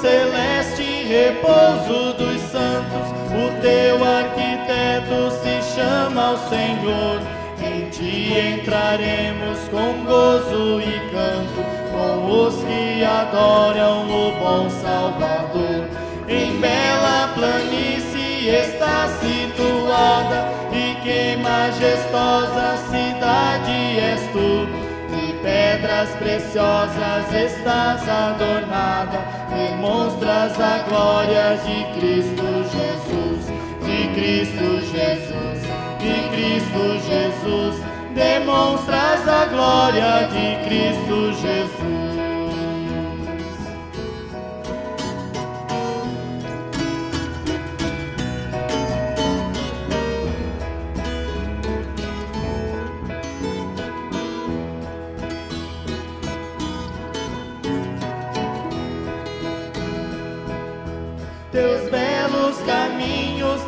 celeste repouso dos santos, o teu arquiteto se chama o Senhor. Em ti entraremos com gozo e canto, com os que adoram o bom Salvador. Em bela planície está situada, e que majestosa cidade és tu pedras preciosas estás adornada, demonstras a glória de Cristo Jesus, de Cristo Jesus, de Cristo Jesus, demonstras a glória de Cristo Jesus.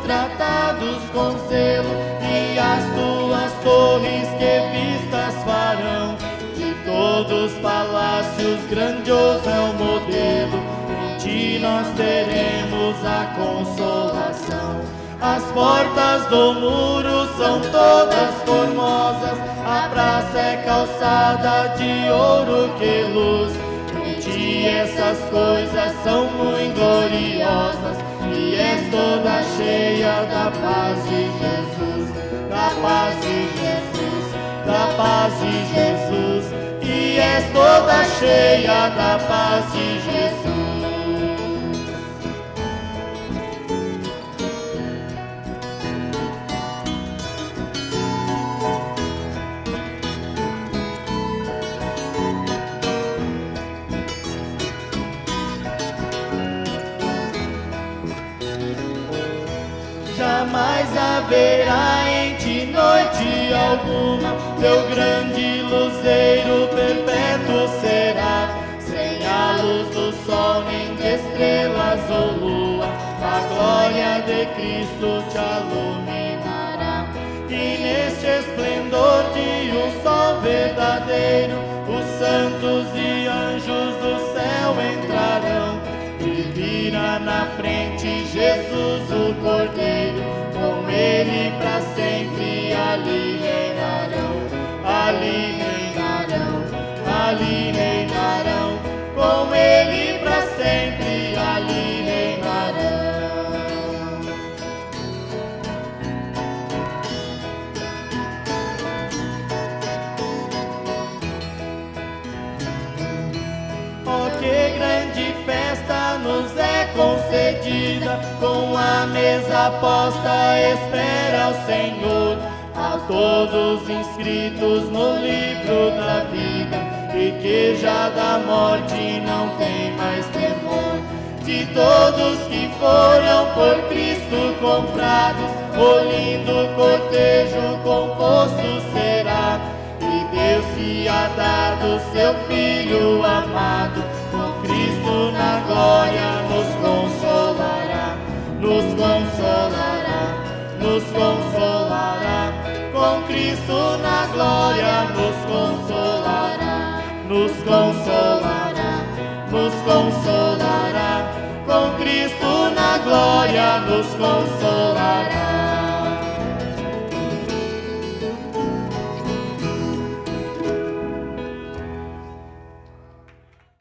Tratados com zelo e as tuas torres que vistas farão. De todos os palácios grandioso é o modelo, em ti nós teremos a consolação. As portas do muro são todas formosas, a praça é calçada de ouro que luz. Em ti essas coisas são muito gloriosas e és toda cheia da paz de Jesus, da paz de Jesus, da paz de Jesus, e és toda cheia da paz de Jesus. Jamais haverá em ti noite alguma, teu grande luzeiro perpétuo será, sem a luz do sol nem de estrelas ou lua, a glória de Cristo te aluminará. E neste esplendor de um sol verdadeiro, os santos e anjos na frente Jesus o Cordeiro, com ele para sempre ali reinarão, ali reinarão, ali reinarão, com ele para sempre ali reinarão. Oh, que grande festa nos é concedida, com a mesa posta espera o Senhor, a todos inscritos no livro da vida, e que já da morte não tem mais temor. De todos que foram por Cristo comprados, o lindo cortejo composto será Deus que ha dado seu Filho amado, com Cristo na glória consolará, nos consolará. Com Cristo na glória nos consolará, nos consolará, nos consolará. Com Cristo na glória nos consolará.